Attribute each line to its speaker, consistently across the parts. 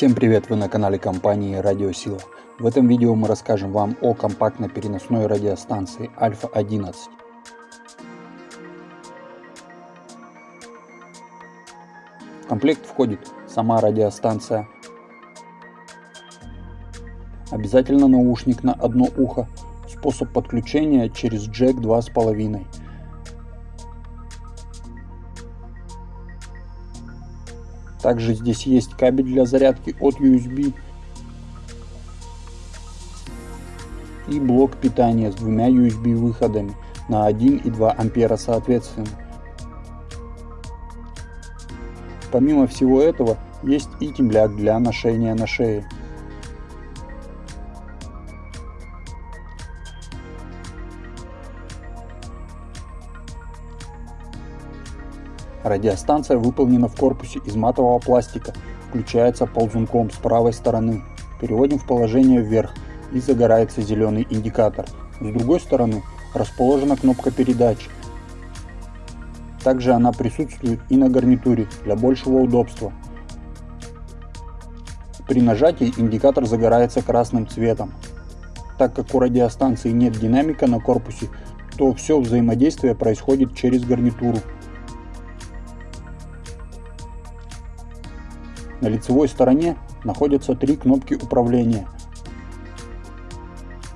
Speaker 1: Всем привет! Вы на канале компании Радиосила. В этом видео мы расскажем вам о компактно-переносной радиостанции Альфа-11. В комплект входит сама радиостанция, обязательно наушник на одно ухо, способ подключения через джек 2.5, Также здесь есть кабель для зарядки от USB и блок питания с двумя USB выходами на 1 и 2 ампера соответственно. Помимо всего этого есть и темляк для ношения на шее. Радиостанция выполнена в корпусе из матового пластика, включается ползунком с правой стороны. Переводим в положение вверх и загорается зеленый индикатор. С другой стороны расположена кнопка передач. Также она присутствует и на гарнитуре для большего удобства. При нажатии индикатор загорается красным цветом. Так как у радиостанции нет динамика на корпусе, то все взаимодействие происходит через гарнитуру. На лицевой стороне находятся три кнопки управления.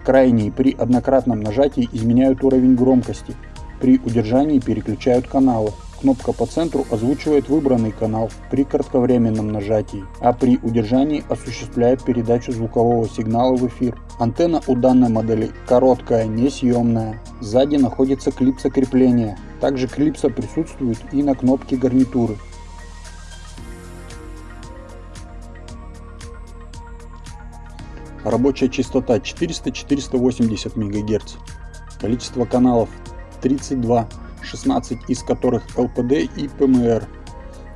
Speaker 1: Крайние при однократном нажатии изменяют уровень громкости, при удержании переключают каналы. Кнопка по центру озвучивает выбранный канал при кратковременном нажатии, а при удержании осуществляет передачу звукового сигнала в эфир. Антенна у данной модели короткая, несъемная. Сзади находится клипса крепления. Также клипса присутствует и на кнопке гарнитуры. Рабочая частота 400-480 МГц. Количество каналов 32, 16 из которых LPD и PMR.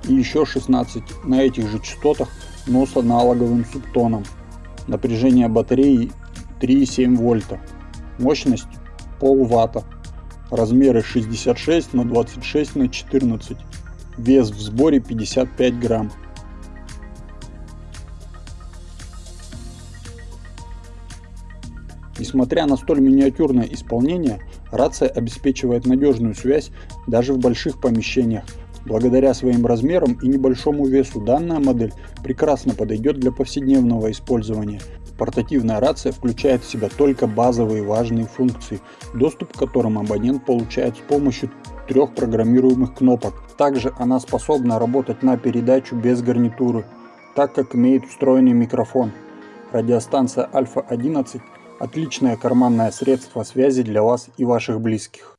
Speaker 1: И еще 16 на этих же частотах, но с аналоговым субтоном. Напряжение батареи 3,7 вольта. Мощность полватта. Размеры 66 на 26 на 14. Вес в сборе 55 грамм. Несмотря на столь миниатюрное исполнение, рация обеспечивает надежную связь даже в больших помещениях. Благодаря своим размерам и небольшому весу данная модель прекрасно подойдет для повседневного использования. Портативная рация включает в себя только базовые важные функции, доступ к которым абонент получает с помощью трех программируемых кнопок. Также она способна работать на передачу без гарнитуры, так как имеет встроенный микрофон. Радиостанция Альфа 11 Отличное карманное средство связи для вас и ваших близких.